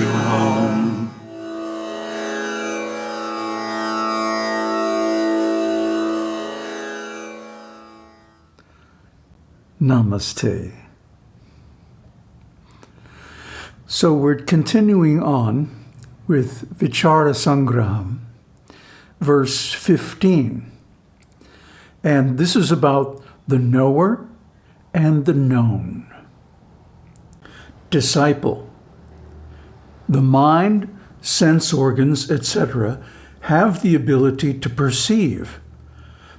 you home. Namaste. So we're continuing on with Vichara Sangraham, verse 15. And this is about the knower and the known. Disciple. The mind, sense organs, etc., have the ability to perceive.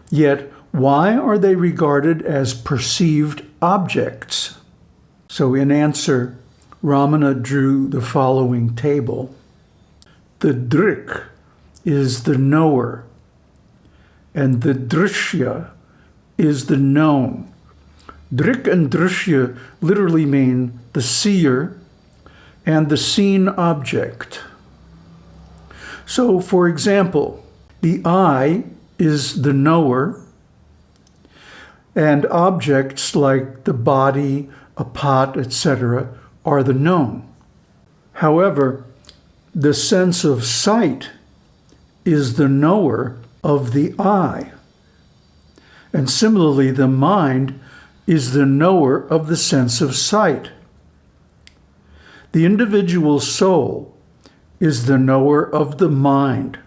Yet, why are they regarded as perceived objects? So in answer, Ramana drew the following table. The drik is the knower, and the drishya is the known. Drik and drishya literally mean the seer and the seen object. So, for example, the eye is the knower, and objects like the body, a pot, etc., are the known. However, the sense of sight is the knower of the eye. And similarly, the mind is the knower of the sense of sight. The individual soul is the knower of the mind,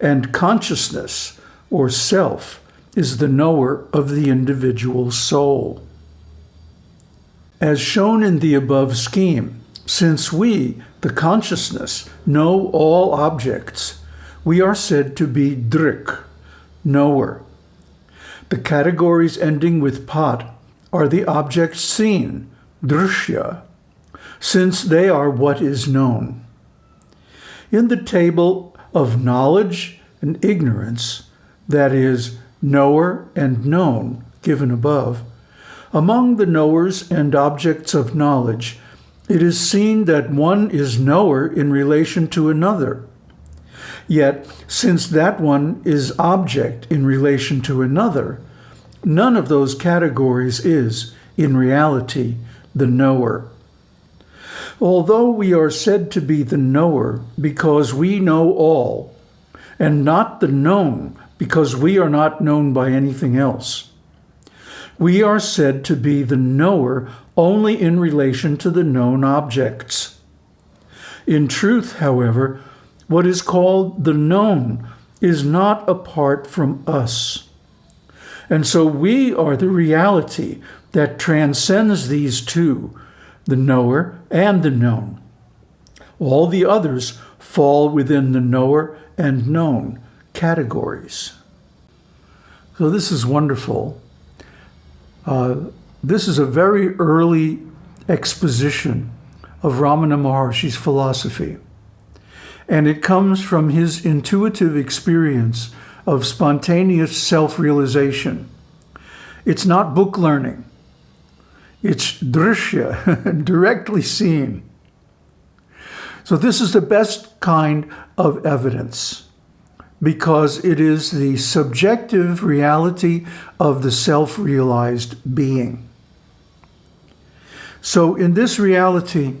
and consciousness, or self, is the knower of the individual soul. As shown in the above scheme, since we, the consciousness, know all objects, we are said to be drik, knower. The categories ending with pat are the objects seen, drishya, since they are what is known. In the table of knowledge and ignorance, that is, knower and known, given above, among the knowers and objects of knowledge, it is seen that one is knower in relation to another. Yet, since that one is object in relation to another, none of those categories is, in reality, the knower. Although we are said to be the knower because we know all, and not the known because we are not known by anything else, we are said to be the knower only in relation to the known objects. In truth, however, what is called the known is not apart from us. And so we are the reality that transcends these two, the knower and the known. All the others fall within the knower and known categories. So this is wonderful. Uh, this is a very early exposition of Ramana Maharshi's philosophy. And it comes from his intuitive experience of spontaneous self-realization. It's not book learning. It's drishya, directly seen. So this is the best kind of evidence because it is the subjective reality of the self-realized being. So in this reality,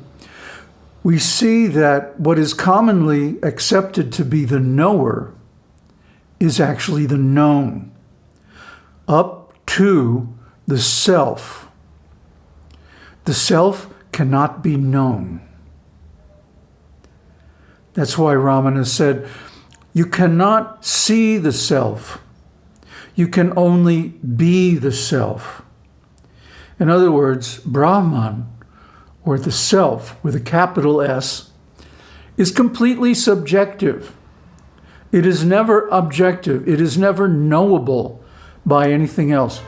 we see that what is commonly accepted to be the knower is actually the known, up to the self. The self cannot be known. That's why Ramana said, you cannot see the self. You can only be the self. In other words, Brahman, or the self with a capital S, is completely subjective. It is never objective. It is never knowable by anything else.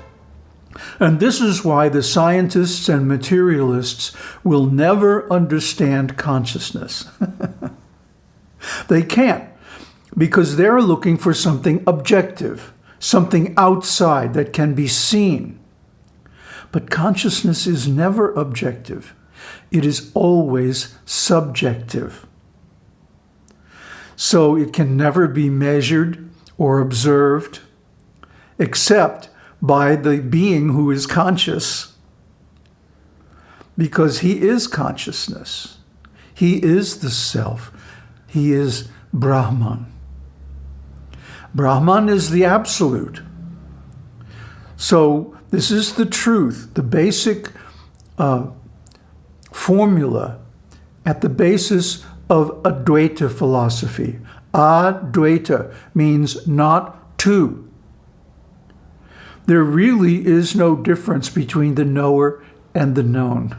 And this is why the scientists and materialists will never understand consciousness. they can't because they're looking for something objective, something outside that can be seen. But consciousness is never objective. It is always subjective. So it can never be measured or observed except by the being who is conscious because he is consciousness. He is the self. He is Brahman. Brahman is the absolute. So this is the truth, the basic uh, formula at the basis of Advaita philosophy. Advaita means not two. There really is no difference between the knower and the known.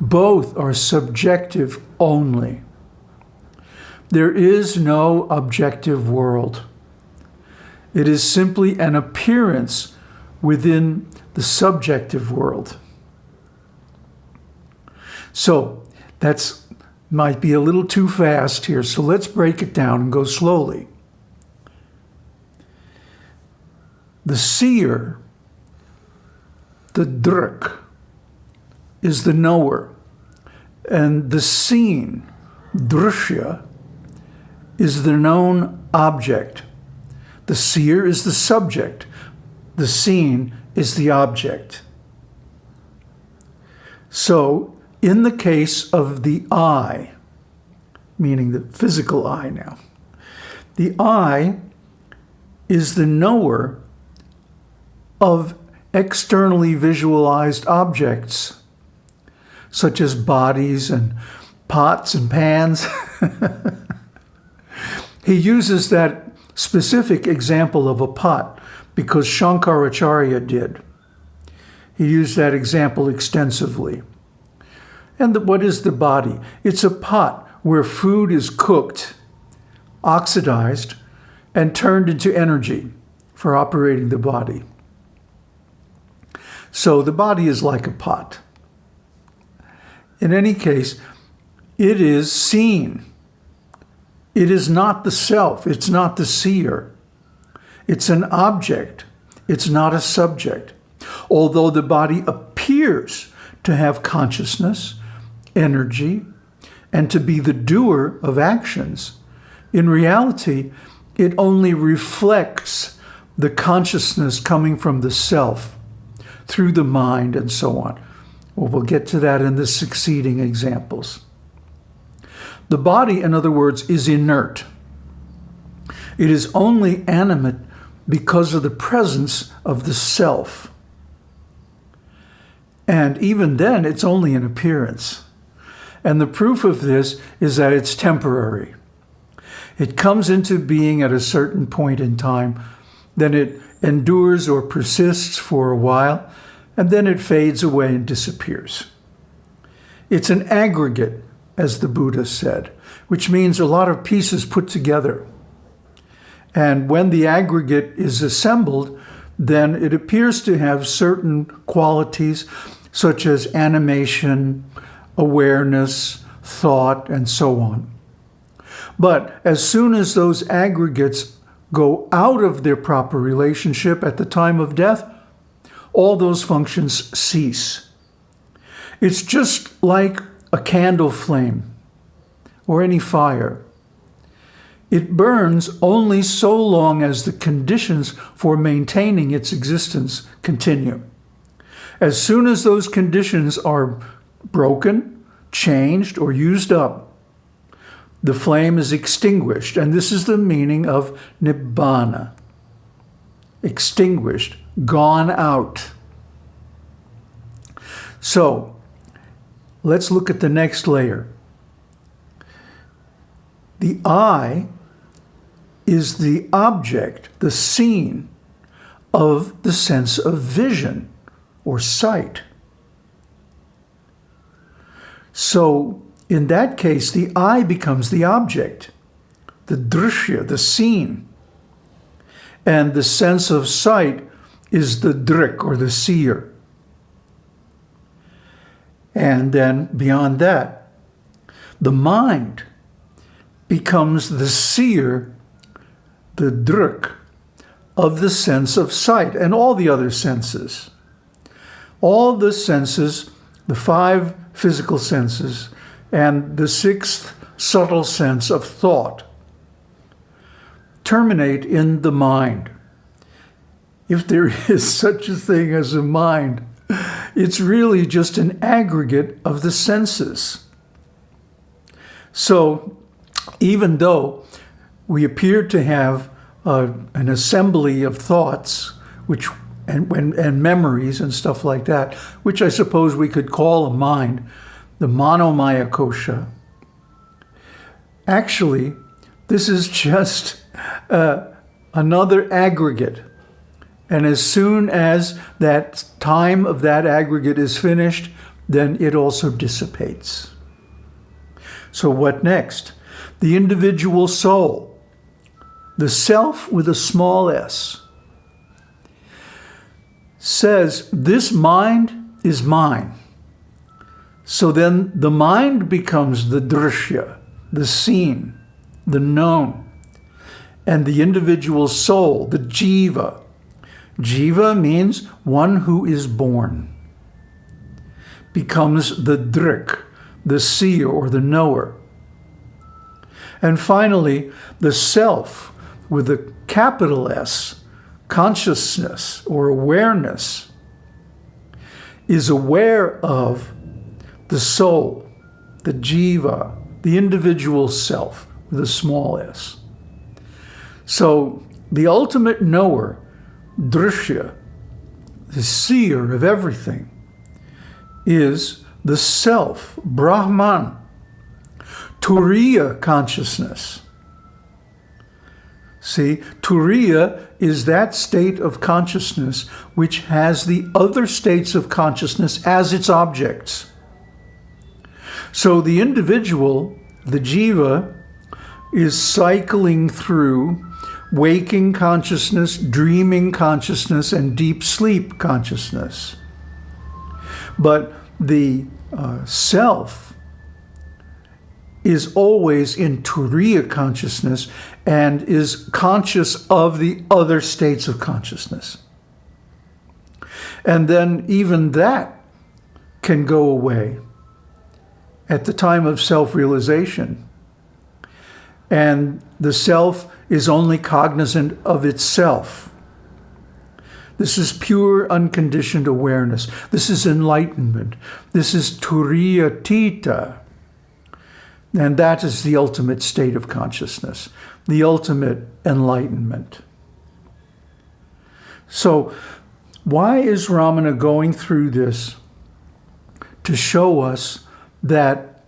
Both are subjective only. There is no objective world. It is simply an appearance within the subjective world. So that's might be a little too fast here, so let's break it down and go slowly. The seer, the drik, is the knower, and the seen, drishya, is the known object. The seer is the subject. The seen is the object. So, in the case of the eye, meaning the physical eye now, the eye is the knower of externally visualized objects, such as bodies and pots and pans. he uses that specific example of a pot because Shankaracharya did. He used that example extensively. And the, what is the body? It's a pot where food is cooked, oxidized, and turned into energy for operating the body. So the body is like a pot. In any case, it is seen. It is not the self. It's not the seer. It's an object. It's not a subject. Although the body appears to have consciousness, energy, and to be the doer of actions, in reality, it only reflects the consciousness coming from the self through the mind and so on. Well, we'll get to that in the succeeding examples. The body, in other words, is inert. It is only animate because of the presence of the self. And even then, it's only an appearance. And the proof of this is that it's temporary. It comes into being at a certain point in time, then it endures or persists for a while, and then it fades away and disappears. It's an aggregate, as the Buddha said, which means a lot of pieces put together. And when the aggregate is assembled, then it appears to have certain qualities such as animation, awareness, thought, and so on. But as soon as those aggregates go out of their proper relationship at the time of death, all those functions cease. It's just like a candle flame or any fire. It burns only so long as the conditions for maintaining its existence continue. As soon as those conditions are broken, changed, or used up, the flame is extinguished. And this is the meaning of nibbana. Extinguished, gone out. So let's look at the next layer. The eye is the object, the seen of the sense of vision or sight. So in that case, the eye becomes the object, the drishya, the seen. And the sense of sight is the drik or the seer. And then beyond that, the mind becomes the seer, the drik, of the sense of sight and all the other senses. All the senses, the five physical senses, and the sixth subtle sense of thought terminate in the mind. If there is such a thing as a mind, it's really just an aggregate of the senses. So even though we appear to have uh, an assembly of thoughts, which and, and, and memories and stuff like that, which I suppose we could call a mind, the manomaya kosha. Actually, this is just uh, another aggregate. And as soon as that time of that aggregate is finished, then it also dissipates. So what next? The individual soul, the self with a small s, says, this mind is mine. So then the mind becomes the drishya, the seen, the known, and the individual soul, the jiva. Jiva means one who is born, becomes the drik, the seer or the knower. And finally, the self with a capital S consciousness or awareness is aware of the soul, the jiva, the individual self with a small s. So the ultimate knower, drishya, the seer of everything, is the self, Brahman, Turiya consciousness. See, Turiya is that state of consciousness which has the other states of consciousness as its objects. So the individual, the jiva, is cycling through waking consciousness, dreaming consciousness, and deep sleep consciousness. But the uh, self, is always in Turiya consciousness and is conscious of the other states of consciousness. And then even that can go away at the time of self-realization. And the self is only cognizant of itself. This is pure unconditioned awareness. This is enlightenment. This is Turiya Tita. And that is the ultimate state of consciousness, the ultimate enlightenment. So why is Ramana going through this? To show us that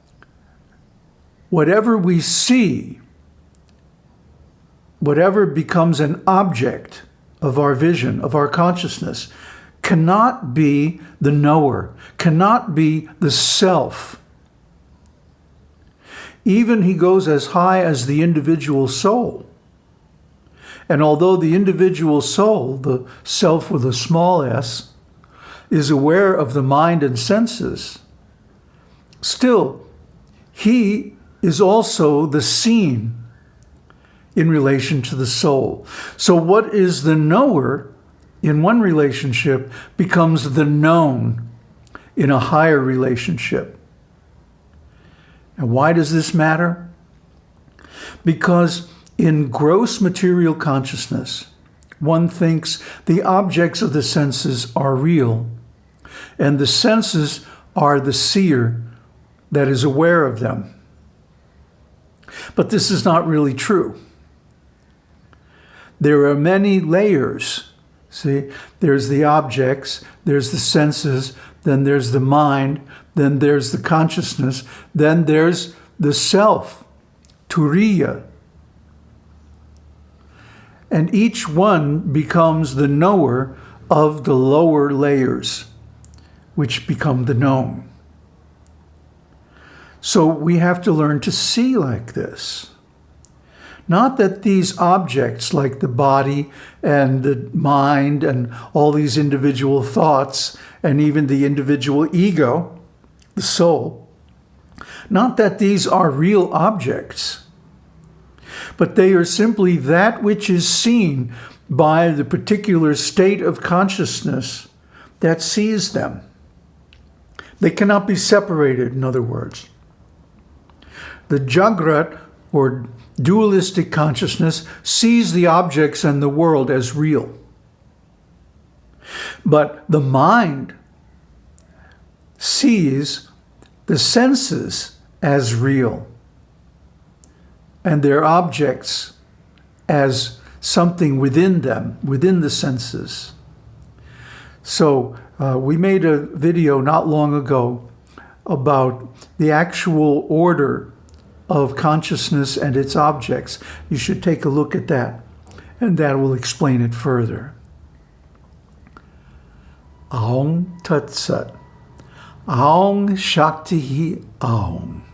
whatever we see, whatever becomes an object of our vision, of our consciousness, cannot be the knower, cannot be the self, even he goes as high as the individual soul. And although the individual soul, the self with a small s, is aware of the mind and senses, still, he is also the seen in relation to the soul. So what is the knower in one relationship becomes the known in a higher relationship. And why does this matter? Because in gross material consciousness, one thinks the objects of the senses are real, and the senses are the seer that is aware of them. But this is not really true. There are many layers. See, there's the objects, there's the senses, then there's the mind, then there's the consciousness, then there's the self, turiya. And each one becomes the knower of the lower layers, which become the known. So we have to learn to see like this. Not that these objects like the body and the mind and all these individual thoughts and even the individual ego the soul. Not that these are real objects, but they are simply that which is seen by the particular state of consciousness that sees them. They cannot be separated, in other words. The Jagrat, or dualistic consciousness, sees the objects and the world as real. But the mind sees the senses as real. and their objects as something within them, within the senses. So uh, we made a video not long ago about the actual order of consciousness and its objects. You should take a look at that, and that will explain it further. Aum Tat Sat. Aum Shakti Aum.